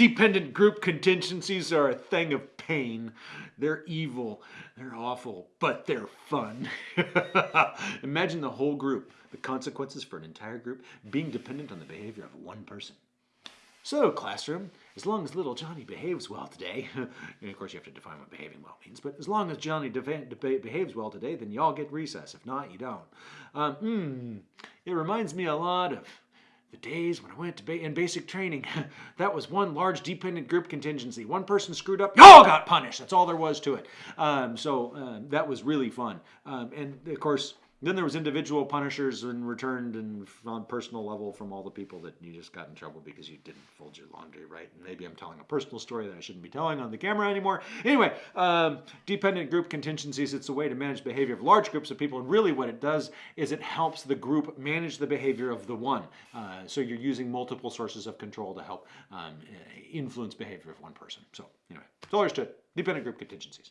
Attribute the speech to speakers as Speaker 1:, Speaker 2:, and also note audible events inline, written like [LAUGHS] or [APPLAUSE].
Speaker 1: Dependent group contingencies are a thing of pain. They're evil, they're awful, but they're fun. [LAUGHS] Imagine the whole group, the consequences for an entire group being dependent on the behavior of one person. So, classroom, as long as little Johnny behaves well today, [LAUGHS] and of course you have to define what behaving well means, but as long as Johnny behaves well today, then y'all get recess. If not, you don't. Um, mm, it reminds me a lot of the days when I went to ba in basic training. [LAUGHS] that was one large dependent group contingency. One person screwed up, y'all got punished. That's all there was to it. Um, so um, that was really fun. Um, and of course, then there was individual punishers and returned and on personal level from all the people that you just got in trouble because you didn't fold your laundry right. And maybe I'm telling a personal story that I shouldn't be telling on the camera anymore. Anyway, um, dependent group contingencies, it's a way to manage behavior of large groups of people. And really what it does is it helps the group manage the behavior of the one. Uh, so you're using multiple sources of control to help um, influence behavior of one person. So anyway, that's all to. Dependent group contingencies.